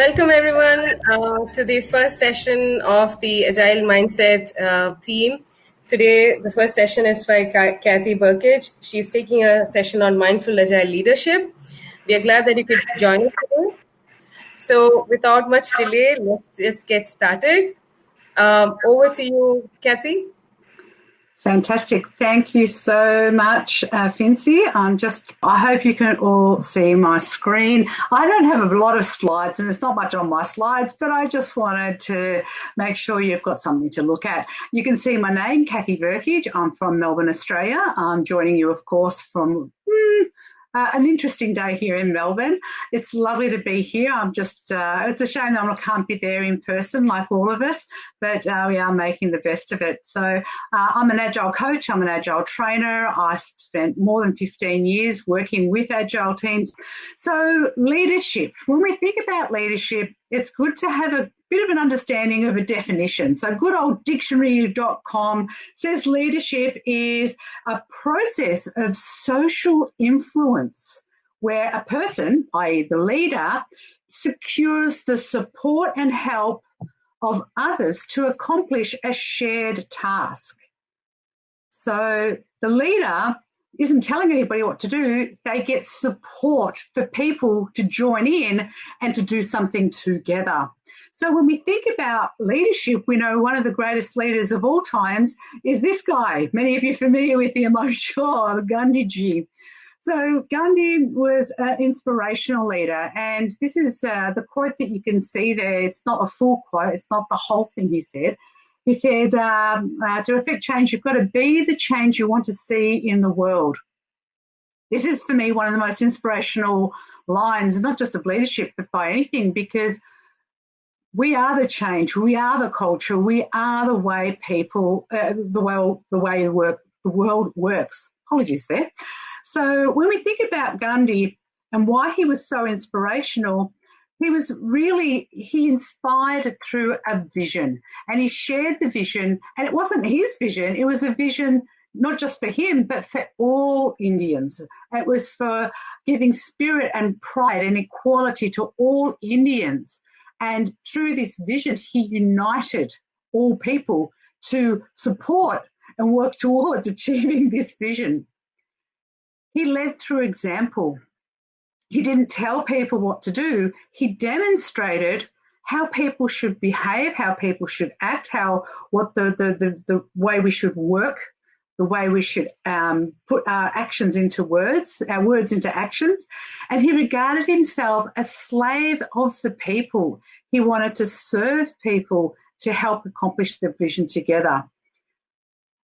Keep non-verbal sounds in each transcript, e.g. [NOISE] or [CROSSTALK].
Welcome, everyone, uh, to the first session of the Agile Mindset uh, theme. Today, the first session is by Kathy Burkage. She's taking a session on mindful agile leadership. We are glad that you could join us today. So, without much delay, let's just get started. Um, over to you, Kathy. Fantastic. Thank you so much, uh, Fincy. I'm just, I hope you can all see my screen. I don't have a lot of slides and there's not much on my slides, but I just wanted to make sure you've got something to look at. You can see my name, Kathy Burkage. I'm from Melbourne, Australia. I'm joining you, of course, from hmm, uh, an interesting day here in Melbourne. It's lovely to be here. I'm just, uh, it's a shame that I can't be there in person like all of us, but uh, we are making the best of it. So uh, I'm an agile coach. I'm an agile trainer. I spent more than 15 years working with agile teams. So leadership, when we think about leadership, it's good to have a bit of an understanding of a definition. So good old dictionary.com says leadership is a process of social influence where a person, i.e. the leader, secures the support and help of others to accomplish a shared task. So the leader isn't telling anybody what to do. They get support for people to join in and to do something together. So when we think about leadership, we know one of the greatest leaders of all times is this guy. Many of you are familiar with him, [LAUGHS] I'm sure, Gandhiji. So Gandhi was an inspirational leader, and this is uh, the quote that you can see there. It's not a full quote; it's not the whole thing he said. He said, um, uh, "To affect change, you've got to be the change you want to see in the world." This is for me one of the most inspirational lines, not just of leadership, but by anything, because we are the change, we are the culture, we are the way people, uh, the way the way the work the world works. Apologies there. So when we think about Gandhi and why he was so inspirational, he was really he inspired through a vision, and he shared the vision. And it wasn't his vision; it was a vision not just for him, but for all Indians. It was for giving spirit and pride and equality to all Indians. And through this vision, he united all people to support and work towards [LAUGHS] achieving this vision. He led through example. He didn't tell people what to do. He demonstrated how people should behave, how people should act, how what the the, the, the way we should work, the way we should um, put our actions into words, our words into actions. And he regarded himself as slave of the people. He wanted to serve people to help accomplish the vision together.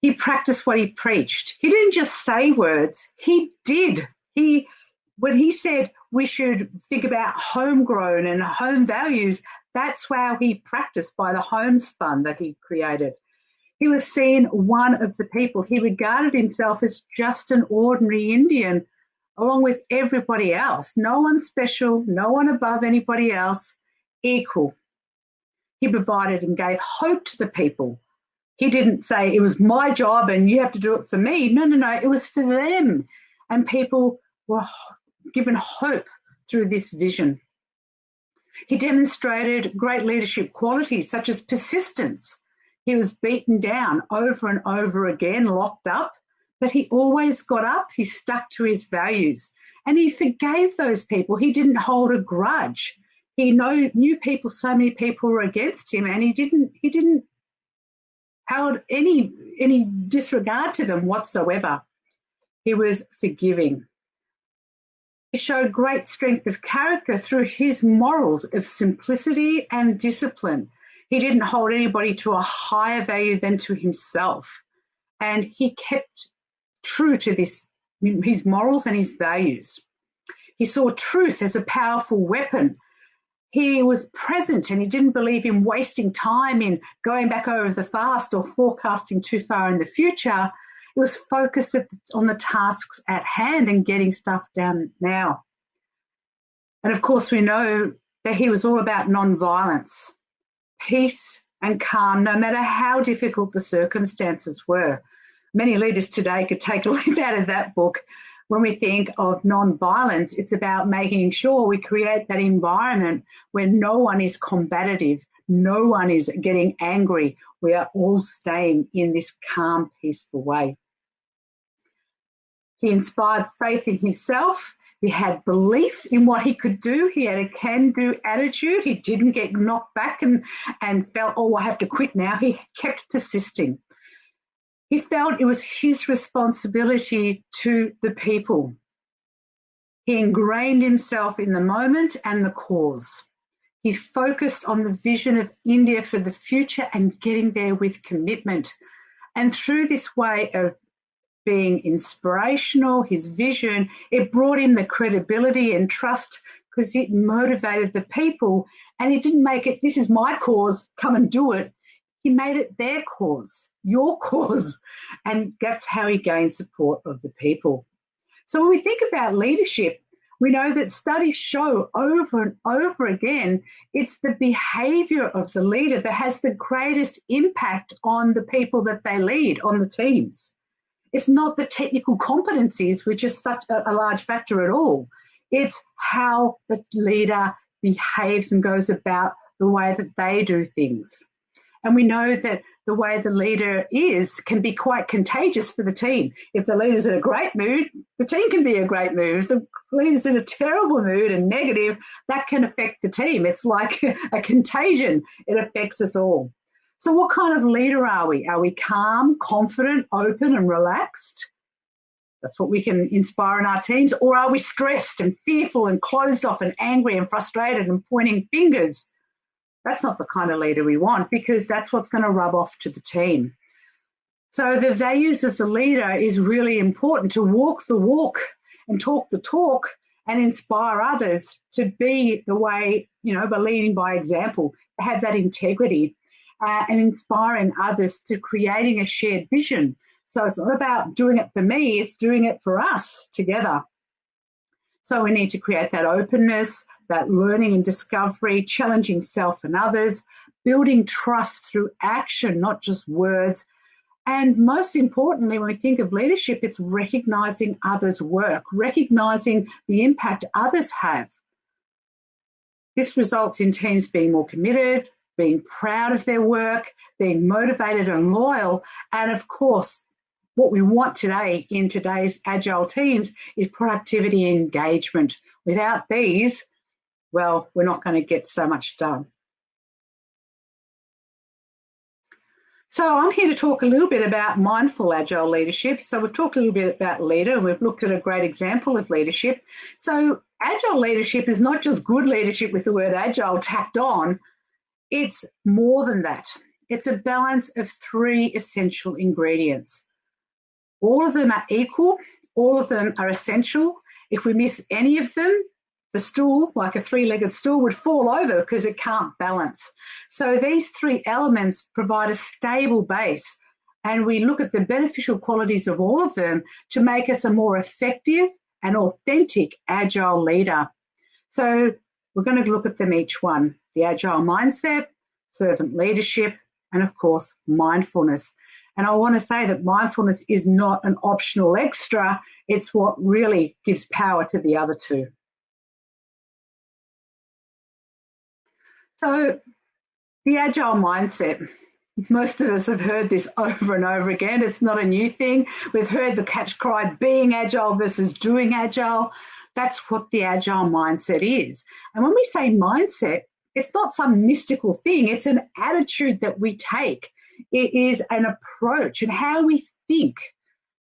He practiced what he preached. He didn't just say words, he did. He when he said we should think about homegrown and home values, that's how he practiced by the homespun that he created. He was seen one of the people. He regarded himself as just an ordinary Indian along with everybody else. No one special, no one above anybody else equal. He provided and gave hope to the people. He didn't say it was my job and you have to do it for me. No, no, no, it was for them. And people were given hope through this vision. He demonstrated great leadership qualities such as persistence. He was beaten down over and over again, locked up, but he always got up. He stuck to his values and he forgave those people. He didn't hold a grudge he know, knew people, so many people were against him, and he didn't he didn't held any any disregard to them whatsoever. He was forgiving. He showed great strength of character through his morals of simplicity and discipline. He didn't hold anybody to a higher value than to himself. And he kept true to this, his morals and his values. He saw truth as a powerful weapon he was present and he didn't believe in wasting time in going back over the fast or forecasting too far in the future. He was focused on the tasks at hand and getting stuff done now. And of course, we know that he was all about non-violence, peace and calm, no matter how difficult the circumstances were. Many leaders today could take a [LAUGHS] leaf out of that book When we think of non-violence, it's about making sure we create that environment where no one is combative, no one is getting angry. We are all staying in this calm, peaceful way. He inspired faith in himself. He had belief in what he could do. He had a can-do attitude. He didn't get knocked back and, and felt, oh, I have to quit now. He kept persisting. He felt it was his responsibility to the people. He ingrained himself in the moment and the cause. He focused on the vision of India for the future and getting there with commitment. And through this way of being inspirational, his vision, it brought in the credibility and trust because it motivated the people and he didn't make it, this is my cause, come and do it. He made it their cause, your [LAUGHS] cause. And that's how he gained support of the people. So when we think about leadership, we know that studies show over and over again it's the behavior of the leader that has the greatest impact on the people that they lead, on the teams. It's not the technical competencies, which is such a, a large factor at all. It's how the leader behaves and goes about the way that they do things. And we know that the way the leader is can be quite contagious for the team. If the leader's in a great mood, the team can be a great mood. If the leader's in a terrible mood and negative, that can affect the team. It's like [LAUGHS] a contagion, it affects us all. So, what kind of leader are we? Are we calm, confident, open, and relaxed? That's what we can inspire in our teams. Or are we stressed and fearful and closed off and angry and frustrated and pointing fingers? That's not the kind of leader we want because that's what's going to rub off to the team. So, the values of the leader is really important to walk the walk and talk the talk and inspire others to be the way, you know, by leading by example, have that integrity uh, and inspiring others to creating a shared vision. So it's not about doing it for me, it's doing it for us together. So we need to create that openness, that learning and discovery, challenging self and others, building trust through action, not just words. And most importantly, when we think of leadership, it's recognizing others' work, recognizing the impact others have. This results in teams being more committed, being proud of their work, being motivated and loyal, and of course, what we want today in today's agile teams is productivity and engagement. Without these, well, we're not going to get so much done. So I'm here to talk a little bit about mindful agile leadership. So we've talked a little bit about leader and we've looked at a great example of leadership. So agile leadership is not just good leadership with the word agile tacked on, it's more than that. It's a balance of three essential ingredients. All of them are equal, all of them are essential. If we miss any of them, the stool, like a three-legged stool, would fall over because it can't balance. So these three elements provide a stable base and we look at the beneficial qualities of all of them to make us a more effective and authentic agile leader. So we're going to look at them each one the agile mindset, servant leadership, and of course, mindfulness. And I want to say that mindfulness is not an optional extra, it's what really gives power to the other two. So, the agile mindset. Most of us have heard this [LAUGHS] over and over again. It's not a new thing. We've heard the catch cry being agile versus doing agile. That's what the agile mindset is. And when we say mindset, it's not some mystical thing, it's an attitude that we take. It is an approach and how we think.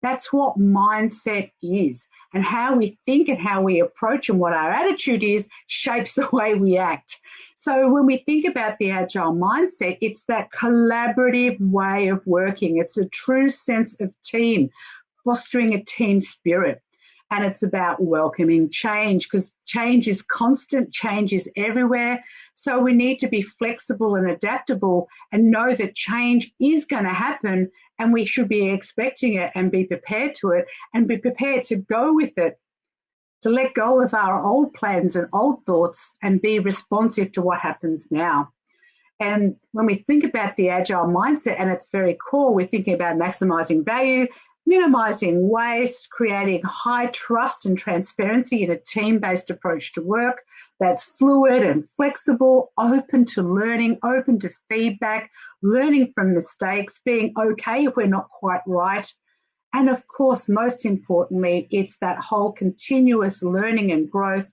That's what mindset is. And how we think and how we approach and what our attitude is shapes the way we act. So when we think about the agile mindset, it's that collaborative way of working. It's a true sense of team, fostering a team spirit and it's about welcoming change because change is constant, change is everywhere. So we need to be flexible and adaptable and know that change is going to happen and we should be expecting it and be prepared to it and be prepared to go with it, to let go of our old plans and old thoughts and be responsive to what happens now. And when we think about the agile mindset and its very core, we're thinking about maximizing value, minimizing waste, creating high trust and transparency in a team-based approach to work that's fluid and flexible, open to learning, open to feedback, learning from mistakes, being okay if we're not quite right. And of course, most importantly, it's that whole continuous learning and growth.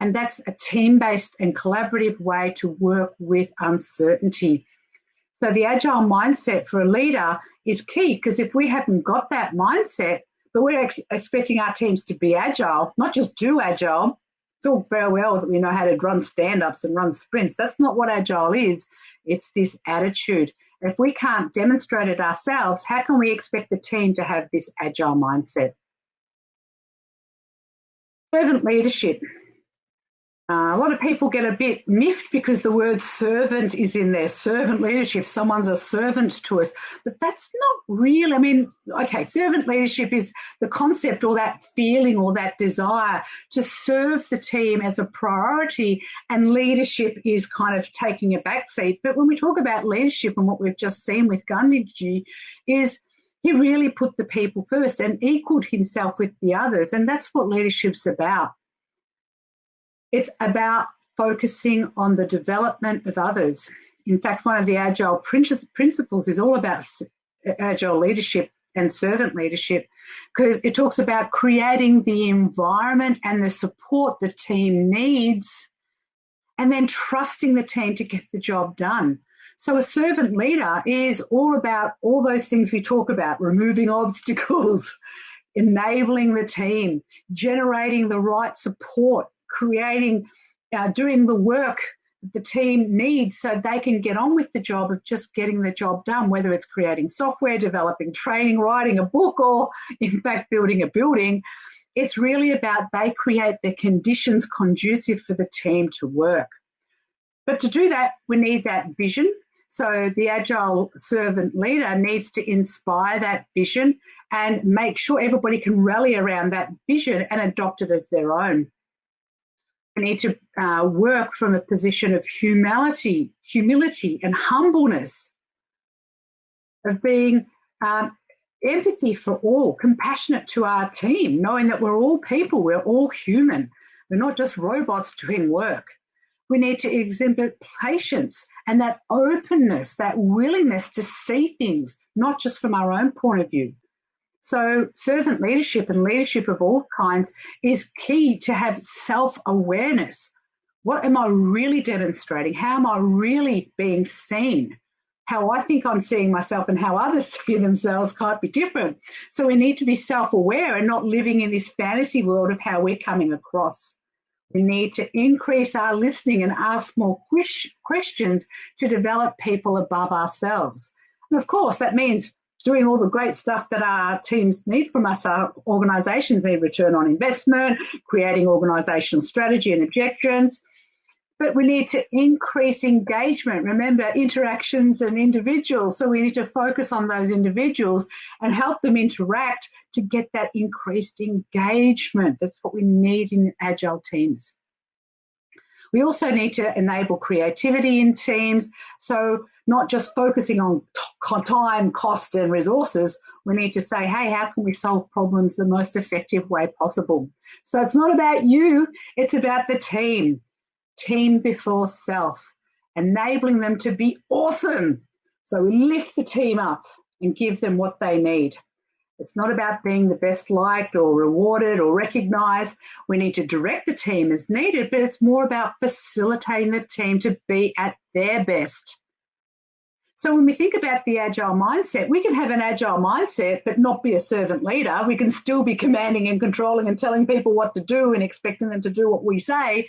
And that's a team-based and collaborative way to work with uncertainty. So the agile mindset for a leader is key because if we haven't got that mindset, but we're ex expecting our teams to be agile, not just do agile. It's all very well that we know how to run stand-ups and run sprints. That's not what agile is. It's this attitude. If we can't demonstrate it ourselves, how can we expect the team to have this agile mindset? Servant leadership. Uh, a lot of people get a bit miffed because the word servant is in there. Servant leadership, someone's a servant to us. But that's not real. I mean, okay, servant leadership is the concept or that feeling or that desire to serve the team as a priority, and leadership is kind of taking a backseat. But when we talk about leadership and what we've just seen with Gandhiji, is he really put the people first and equaled himself with the others. And that's what leadership's about. It's about focusing on the development of others. In fact, one of the agile principles is all about agile leadership and servant leadership because it talks about creating the environment and the support the team needs and then trusting the team to get the job done. So a servant leader is all about all those things we talk about, removing [LAUGHS] obstacles, enabling the team, generating the right support, creating, uh, doing the work the team needs so they can get on with the job of just getting the job done, whether it's creating software, developing training, writing a book, or in fact, building a building. It's really about they create the conditions conducive for the team to work. But to do that, we need that vision. So the agile servant leader needs to inspire that vision and make sure everybody can rally around that vision and adopt it as their own. We need to uh, work from a position of humility, humility and humbleness, of being um, empathy for all, compassionate to our team, knowing that we're all people, we're all human. We're not just robots doing work. We need to exhibit patience and that openness, that willingness to see things, not just from our own point of view, so servant leadership and leadership of all kinds is key to have self-awareness. What am I really demonstrating? How am I really being seen? How I think I'm seeing myself and how others [LAUGHS] see themselves can't be different. So we need to be self-aware and not living in this fantasy world of how we're coming across. We need to increase our listening and ask more questions to develop people above ourselves. And of course, that means doing all the great stuff that our teams need from us. Our organisations need return on investment, creating organisational strategy and objections. But we need to increase engagement. Remember, interactions and individuals. So we need to focus on those individuals and help them interact to get that increased engagement. That's what we need in agile teams. We also need to enable creativity in teams. So not just focusing on time, cost and resources, we need to say, hey, how can we solve problems the most effective way possible? So it's not about you, it's about the team. Team before self, enabling them to be awesome. So we lift the team up and give them what they need. It's not about being the best liked or rewarded or recognized. We need to direct the team as needed, but it's more about facilitating the team to be at their best. So when we think about the agile mindset, we can have an agile mindset, but not be a servant leader. We can still be commanding and controlling and telling people what to do and expecting them to do what we say.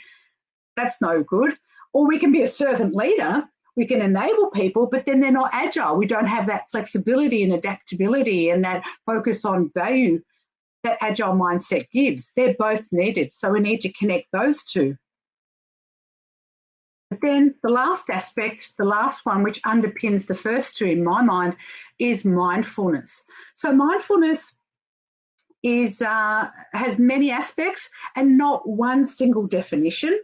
That's no good. Or we can be a servant leader we can enable people, but then they're not agile. We don't have that flexibility and adaptability and that focus on value that agile mindset gives. They're both needed. So we need to connect those two. But then the last aspect, the last one, which underpins the first two in my mind, is mindfulness. So mindfulness is uh, has many aspects and not one single definition.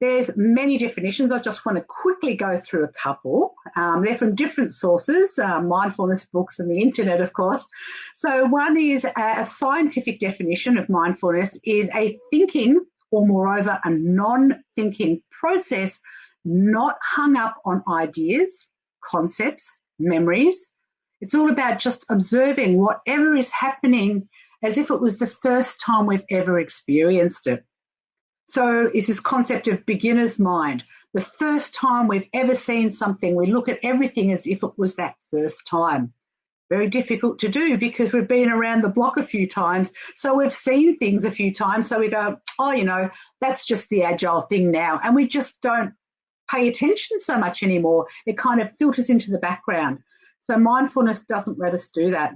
There's many definitions. I just want to quickly go through a couple. Um, they're from different sources, uh, mindfulness books and the internet, of course. So one is a, a scientific definition of mindfulness is a thinking or moreover a non-thinking process not hung up on ideas, concepts, memories. It's all about just observing whatever is happening as if it was the first time we've ever experienced it. So it's this concept of beginner's mind. The first time we've ever seen something, we look at everything as if it was that first time. Very difficult to do because we've been around the block a few times. So we've seen things a few times. So we go, oh, you know, that's just the agile thing now. And we just don't pay attention so much anymore. It kind of filters into the background. So mindfulness doesn't let us do that.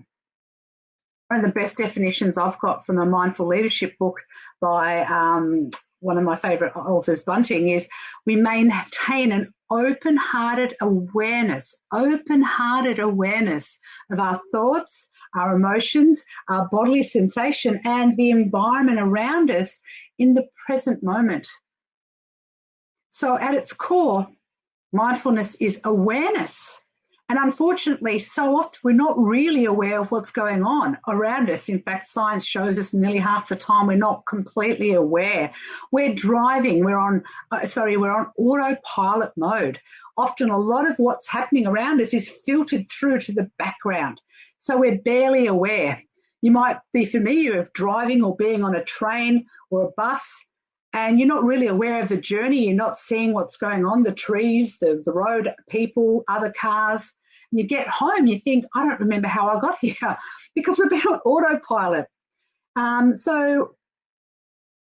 One of the best definitions I've got from a mindful leadership book by um, one of my favourite authors, Bunting, is we maintain an open-hearted awareness, open-hearted awareness of our thoughts, our emotions, our bodily sensation, and the environment around us in the present moment. So at its core, mindfulness is awareness and unfortunately, so often we're not really aware of what's going on around us. In fact, science shows us nearly half the time we're not completely aware. We're driving, we're on, uh, sorry, we're on autopilot mode. Often a lot of what's happening around us is filtered through to the background. So we're barely aware. You might be familiar of driving or being on a train or a bus and you're not really aware of the journey. You're not seeing what's going on, the trees, the, the road, people, other cars. And you get home, you think, I don't remember how I got [LAUGHS] here because we've been on autopilot. Um, so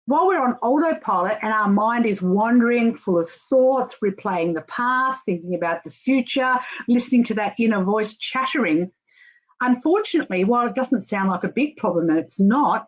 while we're on autopilot and our mind is wandering, full of thoughts, replaying the past, thinking about the future, listening to that inner voice chattering, unfortunately, while it doesn't sound like a big problem, and it's not,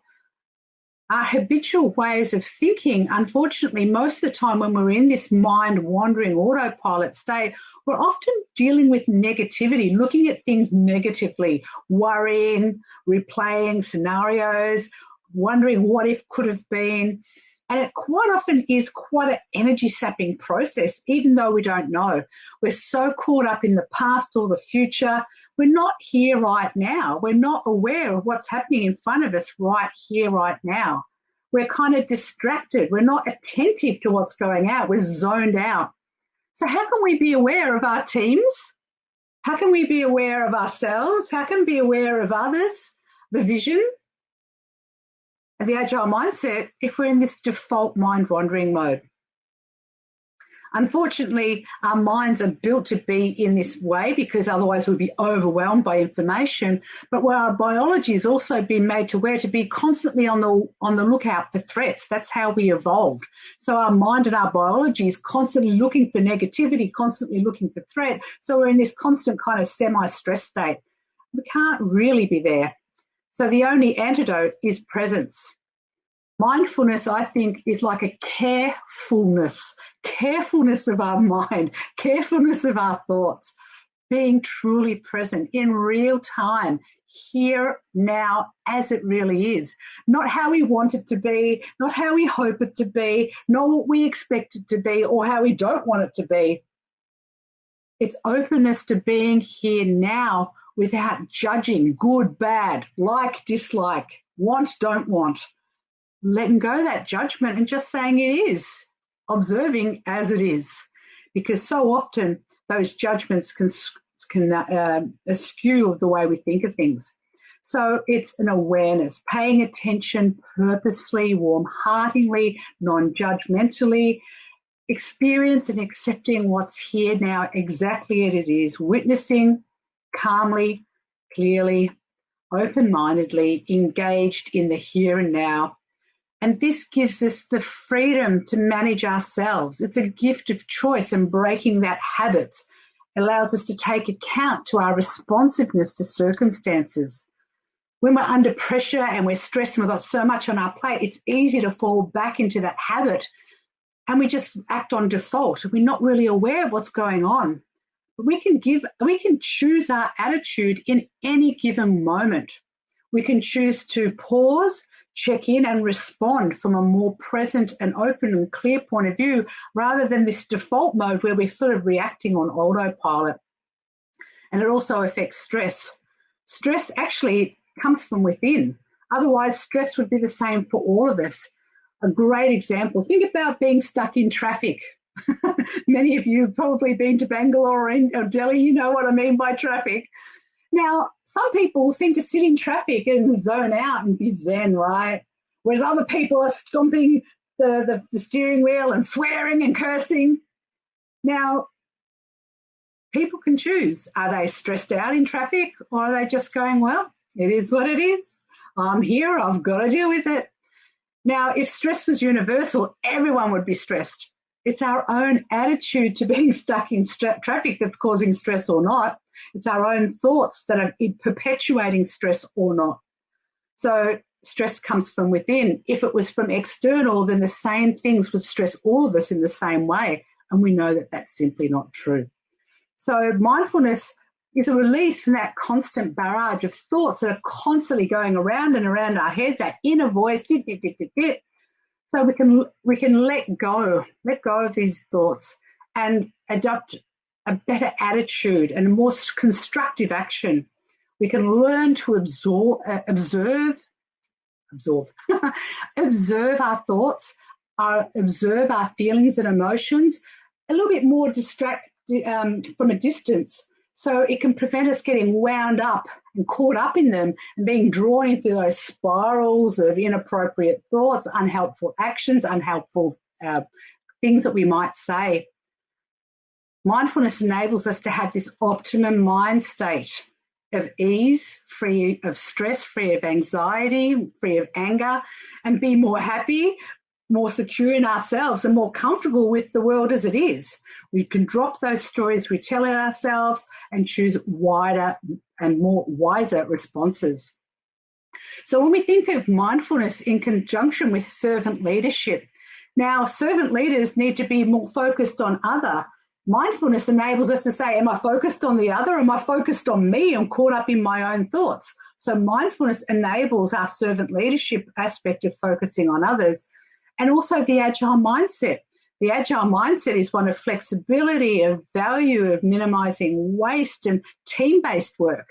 our habitual ways of thinking, unfortunately, most of the time when we're in this mind wandering autopilot state, we're often dealing with negativity, looking at things negatively, worrying, replaying scenarios, wondering what if could have been. And it quite often is quite an energy sapping process, even though we don't know. We're so caught up in the past or the future. We're not here right now. We're not aware of what's happening in front of us right here, right now. We're kind of distracted. We're not attentive to what's going out. We're zoned out. So how can we be aware of our teams? How can we be aware of ourselves? How can we be aware of others? The vision, the agile mindset if we're in this default mind wandering mode. Unfortunately, our minds are built to be in this way because otherwise we'd be overwhelmed by information. But where our biology has also been made to where to be constantly on the on the lookout for threats. That's how we evolved. So our mind and our biology is constantly looking for negativity, constantly looking for threat. So we're in this constant kind of semi-stress state. We can't really be there. So the only antidote is presence. Mindfulness, I think, is like a carefulness, carefulness of our mind, [LAUGHS] carefulness of our thoughts, being truly present in real time, here, now, as it really is. Not how we want it to be, not how we hope it to be, not what we expect it to be, or how we don't want it to be. It's openness to being here now without judging good, bad, like, dislike, want, don't want. Letting go that judgment and just saying it is, observing as it is. Because so often those judgments can, can uh, eschew the way we think of things. So it's an awareness, paying attention purposely, warm-heartedly, non-judgmentally, experience and accepting what's here now exactly as it is, witnessing, calmly, clearly, open-mindedly, engaged in the here and now. And this gives us the freedom to manage ourselves. It's a gift of choice and breaking that habit allows us to take account to our responsiveness to circumstances. When we're under pressure and we're stressed and we've got so much on our plate, it's easy to fall back into that habit and we just act on default. We're not really aware of what's going on we can give, we can choose our attitude in any given moment. We can choose to pause, check in and respond from a more present and open and clear point of view rather than this default mode where we're sort of reacting on autopilot. And it also affects stress. Stress actually comes from within. Otherwise, stress would be the same for all of us. A great example think about being stuck in traffic. [LAUGHS] Many of you have probably been to Bangalore or Delhi, you know what I mean by traffic. Now, some people seem to sit in traffic and zone out and be zen, right? Whereas other people are stomping the, the, the steering wheel and swearing and cursing. Now, people can choose. Are they stressed out in traffic or are they just going, well, it is what it is. I'm here, I've got to deal with it. Now, if stress was universal, everyone would be stressed. It's our own attitude to being [LAUGHS] stuck in traffic that's causing stress or not. It's our own thoughts that are perpetuating stress or not. So stress comes from within. If it was from external, then the same things would stress all of us in the same way. And we know that that's simply not true. So mindfulness is a release from that constant barrage of thoughts that are constantly going around and around our head, that inner voice, dit, dit, dit, dit, dit, so we can we can let go, let go of these thoughts and adopt a better attitude and a more constructive action. We can learn to absorb, uh, observe, absorb, [LAUGHS] observe our thoughts, our, observe our feelings and emotions a little bit more distract um, from a distance so it can prevent us getting wound up caught up in them and being drawn into those spirals of inappropriate thoughts, unhelpful actions, unhelpful uh, things that we might say. Mindfulness enables us to have this optimum mind state of ease, free of stress, free of anxiety, free of anger, and be more happy, more secure in ourselves and more comfortable with the world as it is. We can drop those stories we tell ourselves and choose wider and more wiser responses. So when we think of mindfulness in conjunction with servant leadership, now servant leaders need to be more focused on other. Mindfulness enables us to say, am I focused on the other? Am I focused on me? I'm caught up in my own thoughts. So mindfulness enables our servant leadership aspect of focusing on others and also the agile mindset. The agile mindset is one of flexibility, of value, of minimizing waste and team based work.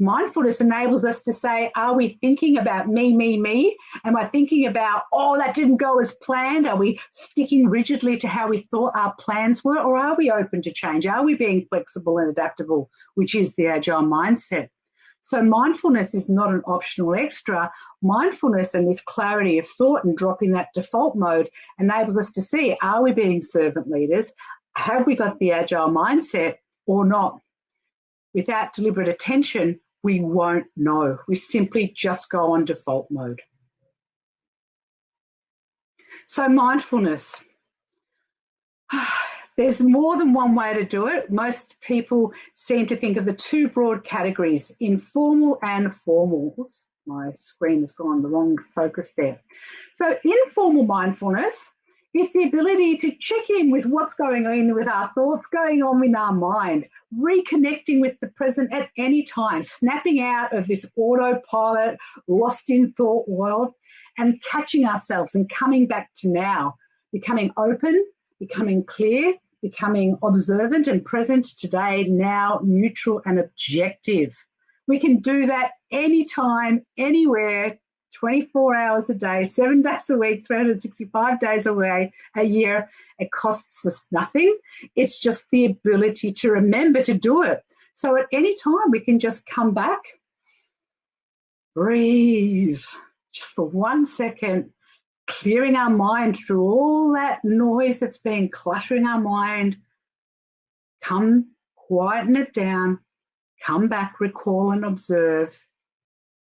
Mindfulness enables us to say, are we thinking about me, me, me? Am I thinking about, oh, that didn't go as planned? Are we sticking rigidly to how we thought our plans were? Or are we open to change? Are we being flexible and adaptable, which is the agile mindset? So mindfulness is not an optional extra. Mindfulness and this clarity of thought and dropping that default mode enables us to see, are we being servant leaders? Have we got the agile mindset or not? Without deliberate attention, we won't know. We simply just go on default mode. So mindfulness. [SIGHS] There's more than one way to do it. Most people seem to think of the two broad categories, informal and formal. My screen has gone the wrong focus there. So informal mindfulness is the ability to check in with what's going on with our thoughts, going on in our mind, reconnecting with the present at any time, snapping out of this autopilot, lost in thought world, and catching ourselves and coming back to now, becoming open, becoming clear, becoming observant and present today, now, neutral and objective. We can do that anytime, anywhere, 24 hours a day, seven days a week, 365 days away a year. It costs us nothing. It's just the ability to remember to do it. So at any time, we can just come back, breathe just for one second, clearing our mind through all that noise that's been cluttering our mind. Come, quieten it down, come back, recall and observe,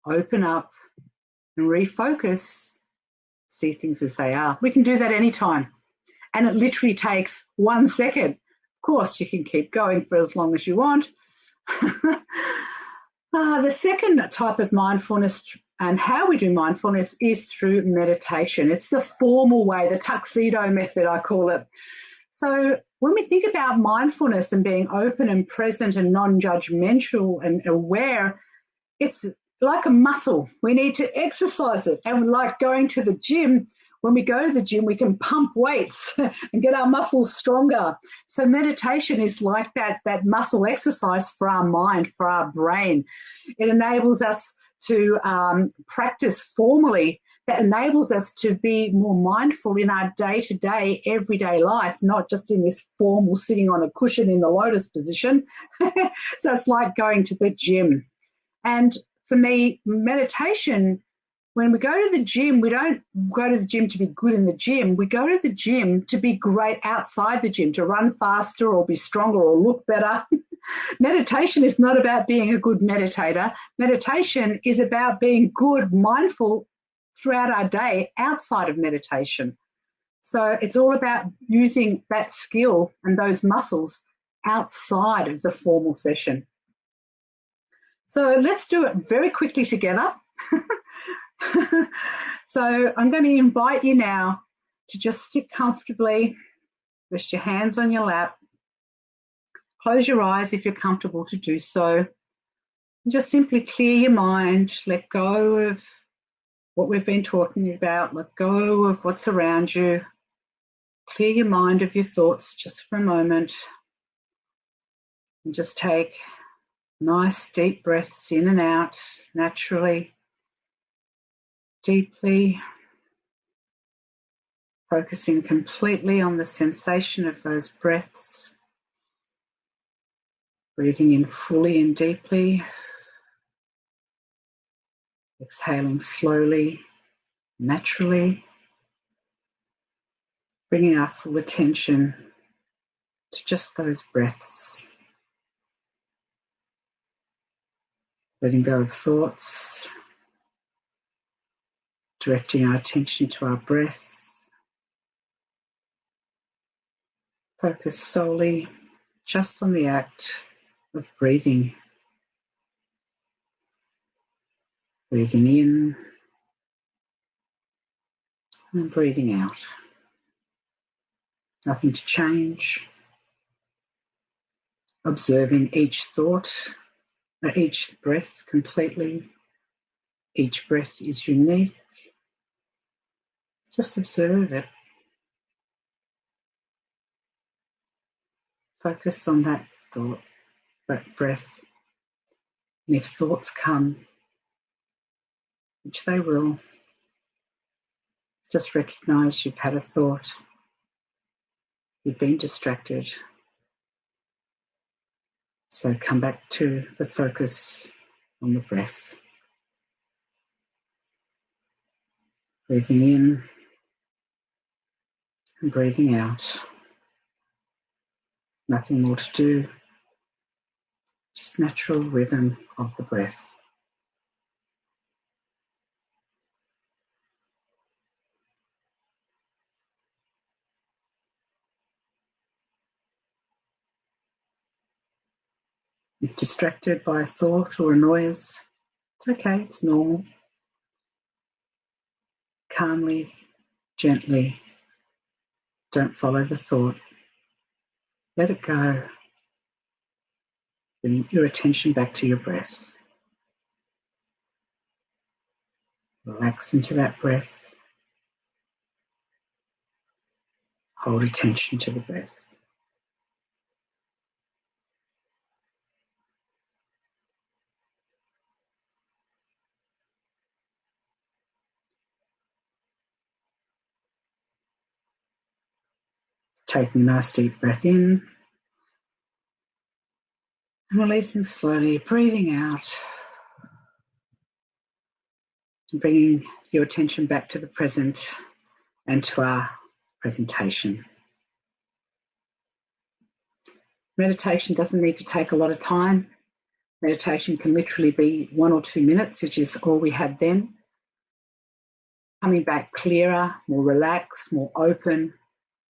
open up and refocus, see things as they are. We can do that anytime. And it literally takes one second. Of course, you can keep going for as long as you want. uh, [LAUGHS] the second type of mindfulness and how we do mindfulness is through meditation. It's the formal way, the tuxedo method, I call it. So when we think about mindfulness and being open and present and non-judgmental and aware, it's like a muscle. We need to exercise it. And like going to the gym, when we go to the gym, we can pump weights [LAUGHS] and get our muscles stronger. So meditation is like that, that muscle exercise for our mind, for our brain. It enables us to um, practice formally that enables us to be more mindful in our day to day, everyday life, not just in this formal sitting on a cushion in the lotus position. [LAUGHS] so it's like going to the gym. And for me, meditation, when we go to the gym, we don't go to the gym to be good in the gym. We go to the gym to be great outside the gym, to run faster or be stronger or look better. [LAUGHS] meditation is not about being a good meditator. Meditation is about being good, mindful throughout our day outside of meditation. So it's all about using that skill and those muscles outside of the formal session. So let's do it very quickly together. [LAUGHS] [LAUGHS] so I'm going to invite you now to just sit comfortably, rest your hands on your lap, close your eyes if you're comfortable to do so, and just simply clear your mind, let go of what we've been talking about, let go of what's around you, clear your mind of your thoughts just for a moment, and just take Nice deep breaths in and out naturally, deeply, focusing completely on the sensation of those breaths. Breathing in fully and deeply, exhaling slowly, naturally, bringing our full attention to just those breaths. letting go of thoughts, directing our attention to our breath. Focus solely just on the act of breathing. Breathing in and breathing out. Nothing to change. Observing each thought uh, each breath completely. Each breath is unique. Just observe it. Focus on that thought, that breath. And if thoughts come, which they will, just recognize you've had a thought. You've been distracted. So come back to the focus on the breath. Breathing in and breathing out. Nothing more to do, just natural rhythm of the breath. If distracted by a thought or a noise, it's okay, it's normal. Calmly, gently, don't follow the thought. Let it go. Bring your attention back to your breath. Relax into that breath. Hold attention to the breath. Taking a nice deep breath in and releasing slowly, breathing out, and bringing your attention back to the present and to our presentation. Meditation doesn't need to take a lot of time. Meditation can literally be one or two minutes, which is all we had then. Coming back clearer, more relaxed, more open,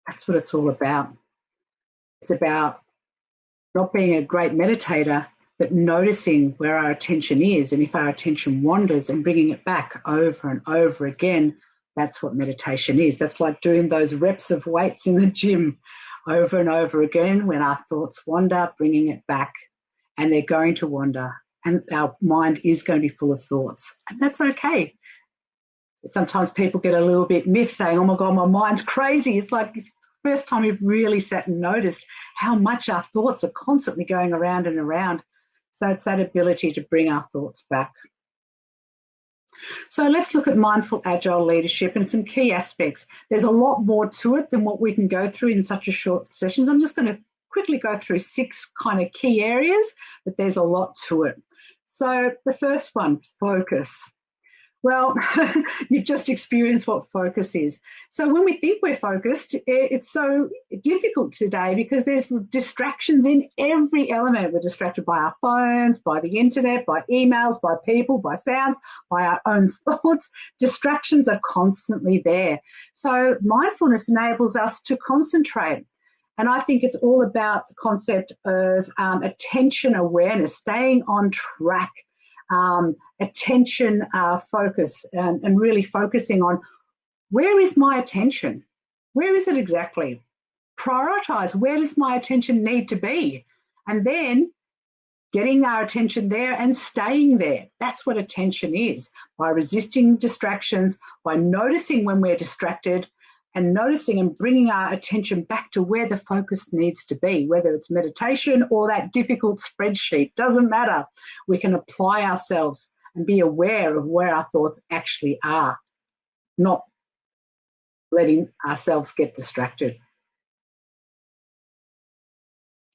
that's what it's all about. It's about not being a great meditator, but noticing where our attention is. And if our attention wanders and bringing it back over and over again, that's what meditation is. That's like doing those reps of weights in the gym over and over again when our thoughts wander, bringing it back. And they're going to wander. and our mind is going to be full of thoughts. And that's okay. Sometimes people get a little bit miffed saying, oh my God, my mind's crazy. It's like first time we've really sat and noticed how much our thoughts are constantly going around and around. So it's that ability to bring our thoughts back. So let's look at mindful agile leadership and some key aspects. There's a lot more to it than what we can go through in such a short session. So I'm just going to quickly go through six kind of key areas, but there's a lot to it. So the first one, focus. Well, [LAUGHS] you've just experienced what focus is. So when we think we're focused, it's so difficult today because there's distractions in every element. We're distracted by our phones, by the internet, by emails, by people, by sounds, by our own [LAUGHS] thoughts. Distractions are constantly there. So mindfulness enables us to concentrate. And I think it's all about the concept of um, attention awareness, staying on track um, attention uh, focus and, and really focusing on where is my attention? Where is it exactly? Prioritize where does my attention need to be? And then getting our attention there and staying there. That's what attention is by resisting distractions, by noticing when we're distracted, and noticing and bringing our attention back to where the focus needs to be, whether it's meditation or that difficult spreadsheet, doesn't matter. We can apply ourselves and be aware of where our thoughts actually are, not letting ourselves get distracted.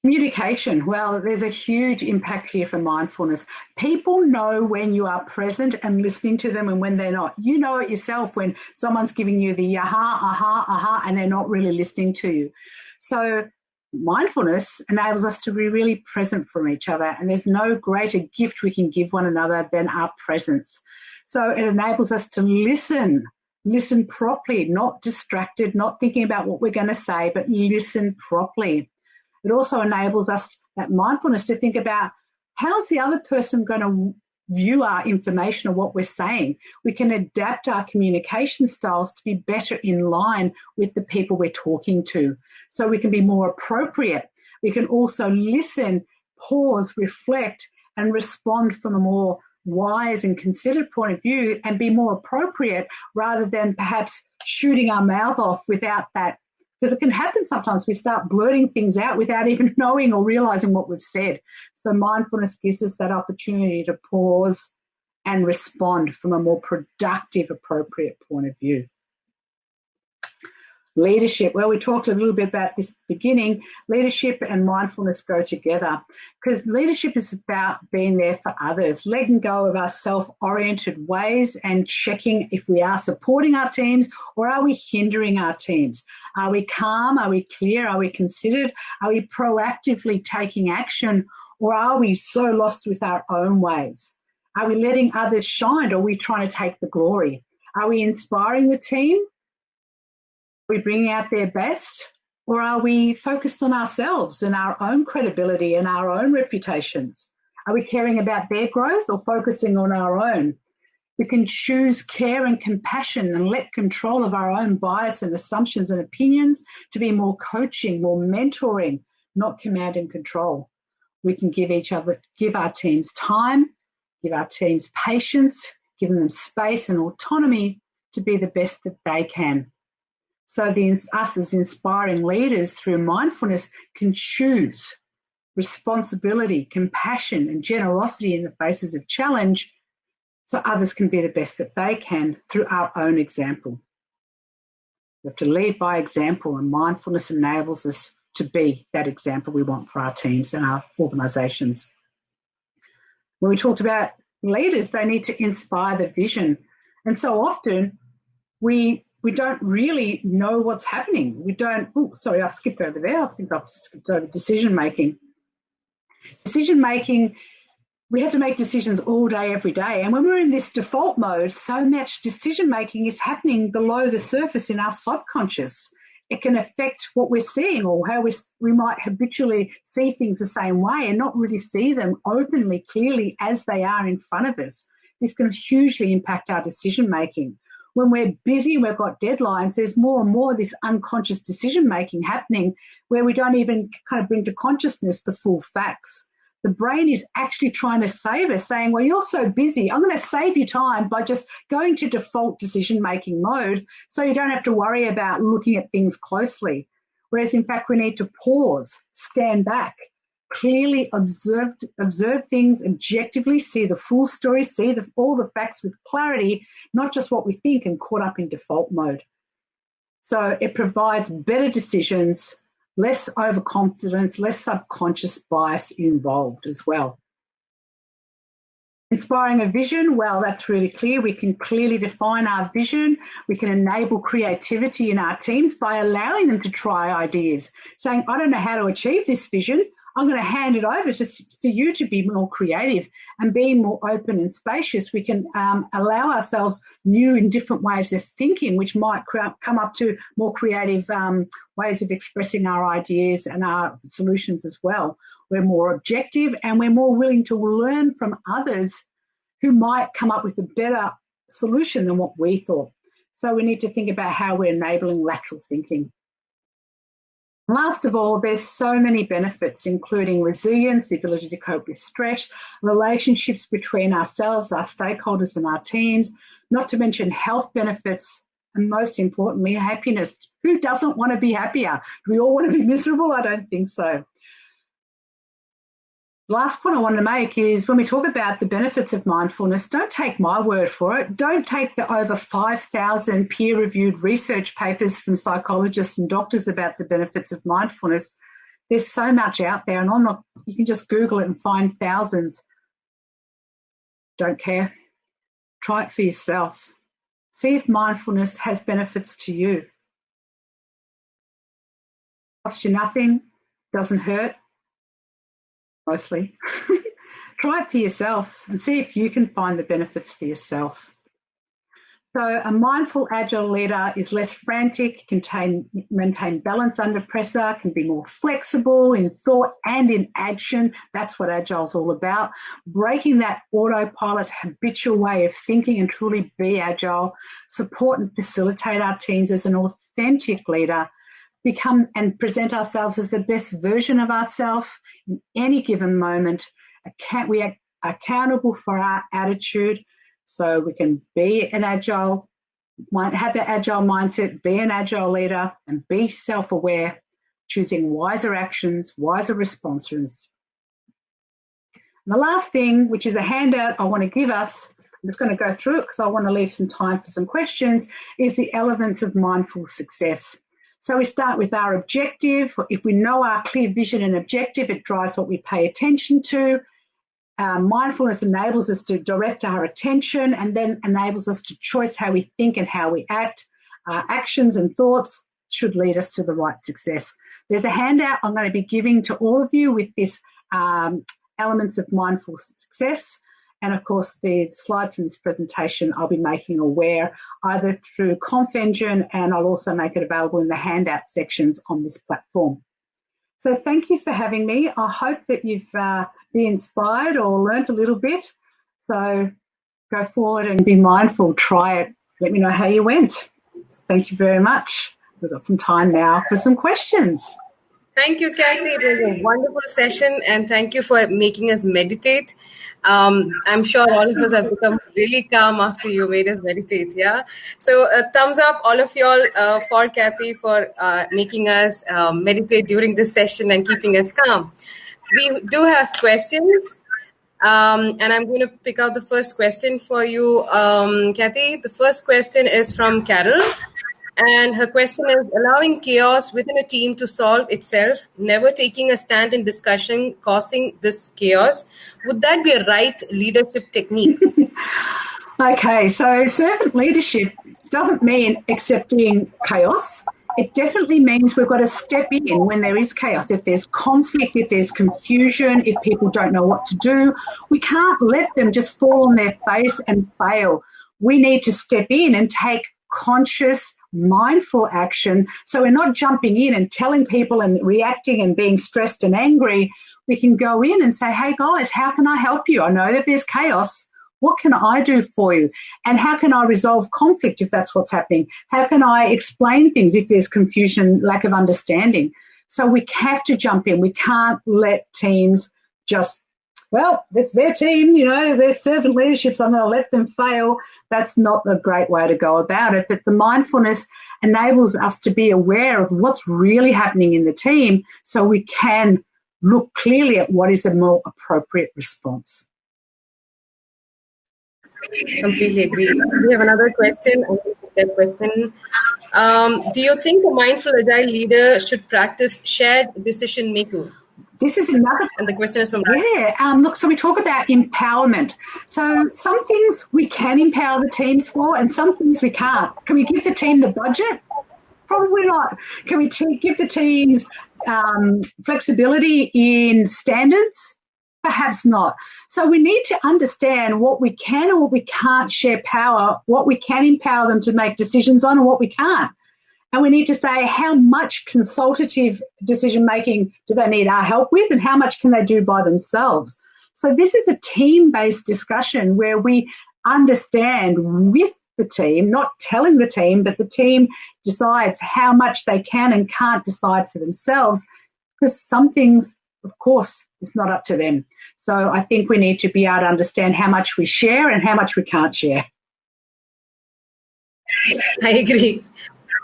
Communication. Well, there's a huge impact here for mindfulness. People know when you are present and listening to them and when they're not. You know it yourself when someone's giving you the aha, aha, aha, and they're not really listening to you. So mindfulness enables us to be really present for each other. And there's no greater gift we can give one another than our presence. So it enables us to listen, listen properly, not distracted, not thinking about what we're going to say, but listen properly. It also enables us, that mindfulness, to think about how's the other person going to view our information or what we're saying. We can adapt our communication styles to be better in line with the people we're talking to. So we can be more appropriate. We can also listen, pause, reflect, and respond from a more wise and considered point of view and be more appropriate rather than perhaps shooting our mouth off without that because it can happen sometimes. We start blurting things out without [LAUGHS] even knowing or realizing what we've said. So mindfulness gives us that opportunity to pause and respond from a more productive, appropriate point of view. Leadership. Well, we talked a little bit about this beginning. Leadership and mindfulness go together because leadership is about being there for others, letting go of our self oriented ways and checking if we are supporting our teams or are we hindering our teams. Are we calm? Are we clear? Are we considered? Are we proactively taking action or are we so lost with our own ways? Are we letting others shine or are we trying to take the glory? Are we inspiring the team we bringing out their best or are we focused on ourselves and our own credibility and our own reputations? Are we caring about their growth or focusing on our own? We can choose care and compassion and let control of our own bias and assumptions and opinions to be more coaching, more mentoring, not command and control. We can give each other, give our teams time, give our teams patience, giving them space and autonomy to be the best that they can. So the, us as inspiring leaders through mindfulness can choose responsibility, compassion and generosity in the faces of challenge so others can be the best that they can through our own example. We have to lead by example and mindfulness enables us to be that example we want for our teams and our organisations. When we talked about leaders, they need to inspire the vision. And so often we we don't really know what's happening. We don't, oh, sorry, I skipped over there. I think I've skipped over decision making. Decision making, we have to make decisions all day, every day. And when we're in this default mode, so much decision making is happening below the surface in our subconscious. It can affect what we're seeing or how we, we might habitually see things the same way and not really see them openly, clearly as they are in front of us. This can hugely impact our decision making when we're busy, we've got deadlines, there's more and more of this unconscious decision making happening where we don't even kind of bring to consciousness the full facts. the brain is actually trying to save us, saying, Well, you're so busy. I'm going to save you time by just going to default decision making mode so you don't have to worry about looking at things closely. Whereas, in fact, we need to pause, stand back, clearly observe, observe things objectively, see the full story, see the, all the facts with clarity, not just what we think and caught up in default mode. So it provides better decisions less overconfidence, less subconscious bias involved as well. Inspiring a vision, well, that's really clear. We can clearly define our vision. We can enable creativity in our teams by allowing them to try ideas, saying, I don't know how to achieve this vision. I'm going to hand it over for you to be more creative and being more open and spacious. We can um, allow ourselves new and different ways of thinking, which might come up to more creative um, ways of expressing our ideas and our solutions as well. We're more objective and we're more willing to learn from others who might come up with a better solution than what we thought. So we need to think about how we're enabling lateral thinking. Last of all, there's so many benefits, including resilience, the ability to cope with stress, relationships between ourselves, our stakeholders, and our teams, not to mention health benefits, and most importantly, happiness. Who doesn't want to be happier? Do we all want to be miserable? I don't think so last point I want to make is when we talk about the benefits of mindfulness, don't take my word for it. Don't take the over 5,000 peer reviewed research papers from psychologists and doctors about the benefits of mindfulness. There's so much out there, and I'm not, you can just Google it and find thousands. Don't care. Try it for yourself. See if mindfulness has benefits to you. Costs you nothing, doesn't hurt, mostly. [LAUGHS] Try it for yourself and see if you can find the benefits for yourself. So a mindful agile leader is less frantic, can maintain balance under pressure, can be more flexible in thought and in action. That's what agile is all about. Breaking that autopilot habitual way of thinking and truly be agile, support and facilitate our teams as an authentic leader become and present ourselves as the best version of ourselves in any given moment. We are accountable for our attitude so we can be an agile, have that agile mindset, be an agile leader, and be self aware, choosing wiser actions, wiser responses. And the last thing, which is a handout I want to give us, I'm just going to go through it because I want to leave some time for some questions, is the elements of mindful success. So we start with our objective. If we know our clear vision and objective, it drives what we pay attention to. Uh, mindfulness enables us to direct our attention and then enables us to choose how we think and how we act. Our actions and thoughts should lead us to the right success. There's a handout I'm going to be giving to all of you with this um, elements of mindful success. And of course, the slides from this presentation I'll be making aware either through ConfEngine and I'll also make it available in the handout sections on this platform. So thank you for having me. I hope that you've uh, been inspired or learnt a little bit. So go forward and be mindful, try it. Let me know how you went. Thank you very much. We've got some time now for some questions. Thank you, Kathy. It was a wonderful session, and thank you for making us meditate. Um, I'm sure all of us have become really calm after you made us meditate. Yeah. So, uh, thumbs up, all of y'all, uh, for Kathy for uh, making us um, meditate during this session and keeping us calm. We do have questions. Um, and I'm going to pick out the first question for you, um, Kathy. The first question is from Carol. And her question is allowing chaos within a team to solve itself, never taking a stand in discussion, causing this chaos. Would that be a right leadership technique? [LAUGHS] okay, so servant leadership doesn't mean accepting chaos. It definitely means we've got to step in when there is chaos. If there's conflict, if there's confusion, if people don't know what to do, we can't let them just fall on their face and fail. We need to step in and take conscious, mindful action. So we're not jumping in and telling people and reacting and being stressed and angry. We can go in and say, hey guys, how can I help you? I know that there's chaos. What can I do for you? And how can I resolve conflict if that's what's happening? How can I explain things if there's confusion, lack of understanding? So we have to jump in. We can't let teams just well, it's their team, you know, their servant leadership, so I'm going to let them fail. That's not the great way to go about it. But the mindfulness enables us to be aware of what's really happening in the team so we can look clearly at what is a more appropriate response. Completely agree. We have another question. That question. Um, do you think a mindful agile leader should practice shared decision making? This is another. And the question is from. Yeah. Um, look, so we talk about empowerment. So some things we can empower the teams for, and some things we can't. Can we give the team the budget? Probably not. Can we t- give the teams um, flexibility in standards? Perhaps not. So we need to understand what we can or what we can't share power, what we can empower them to make decisions on, and what we can't. And we need to say how much consultative decision making do they need our help with, and how much can they do by themselves. So this is a team based discussion where we understand with the team, not telling the team, but the team decides how much they can and can't decide for themselves because some things, of course, it's not up to them. So I think we need to be able to understand how much we share and how much we can't share. I agree.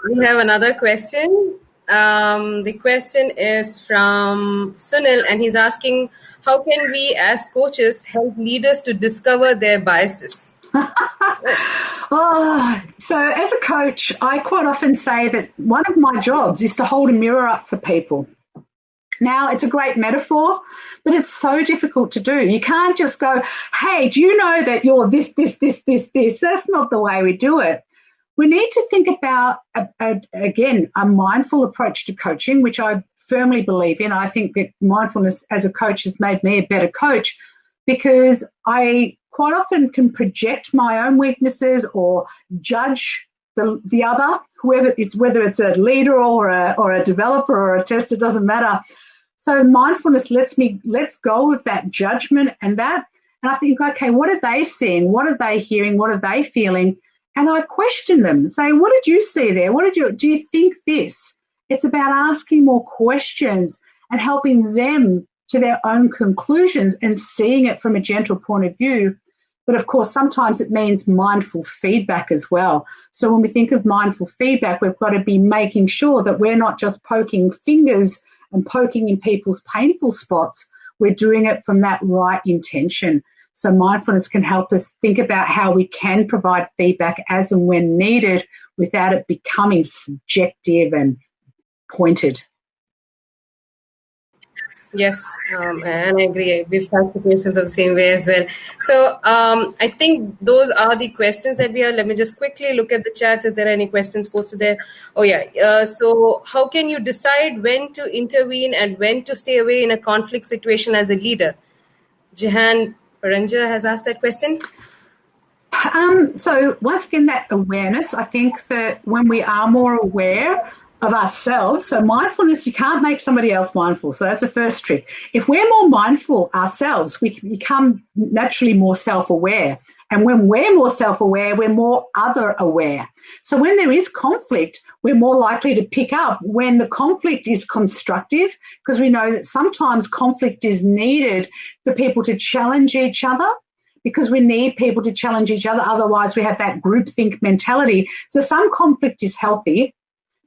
We have another question. Um, the question is from Sunil, and he's asking How can we, as coaches, help leaders to discover their biases? [LAUGHS] oh, so as a coach, I quite often say that one of my jobs is to hold a mirror up for people. Now, it's a great metaphor, but it's so difficult to do. You can't just go, hey, do you know that you're this, this, this, this, this? That's not the way we do it. We need to think about, a, a, again, a mindful approach to coaching, which I firmly believe in. I think that mindfulness as a coach has made me a better coach because I quite often can project my own weaknesses or judge the, the other, whoever it's whether it's a leader or a, or a developer or a tester, doesn't matter. So mindfulness lets me let's go of that judgment and that, and I think, okay, what are they seeing? What are they hearing? What are they feeling? And I question them, say, what did you see there? What did you do? You think this? It's about asking more questions and helping them to their own conclusions and seeing it from a gentle point of view. But of course, sometimes it means mindful feedback as well. So when we think of mindful feedback, we've got to be making sure that we're not just poking fingers and poking in people's painful spots. We're doing it from that right intention. So mindfulness can help us think about how we can provide feedback as and when needed without it becoming subjective and pointed. Yes, um, and I agree. We've had situations of the same way as well. So um, I think those are the questions that we have. Let me just quickly look at the chat if there any questions posted there. Oh yeah. Uh, so how can you decide when to intervene and when to stay away in a conflict situation as a leader? Jahan Paranja has asked that question. Um, so once again, that awareness. I think that when we are more aware of ourselves. So mindfulness, you can't make somebody else mindful. So that's the first trick. If we're more mindful ourselves, we become naturally more self-aware. And when we're more self-aware, we're more other aware. So when there is conflict, we're more likely to pick up when the conflict is constructive, because we know that sometimes conflict is needed for people to challenge each other because we need people to challenge each other. Otherwise, we have that groupthink mentality. So some conflict is healthy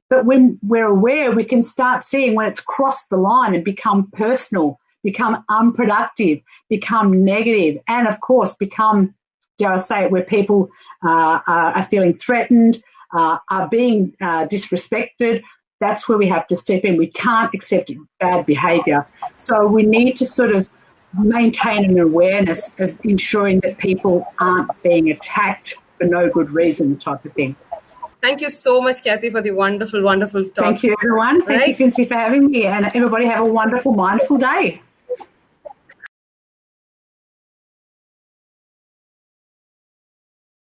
but when we're aware, we can start seeing when it's crossed the line and become personal, become unproductive, become negative, and of course, become, dare I say it, where people uh, are feeling threatened, uh, are being uh, disrespected. That's where we have to step in. We can't accept bad behaviour. So we need to sort of maintain an awareness of ensuring that people aren't being attacked for no good reason type of thing. Thank you so much, Kathy, for the wonderful, wonderful talk. Thank you, everyone. Thank right? you, Fincy, for having me. And everybody have a wonderful, mindful day.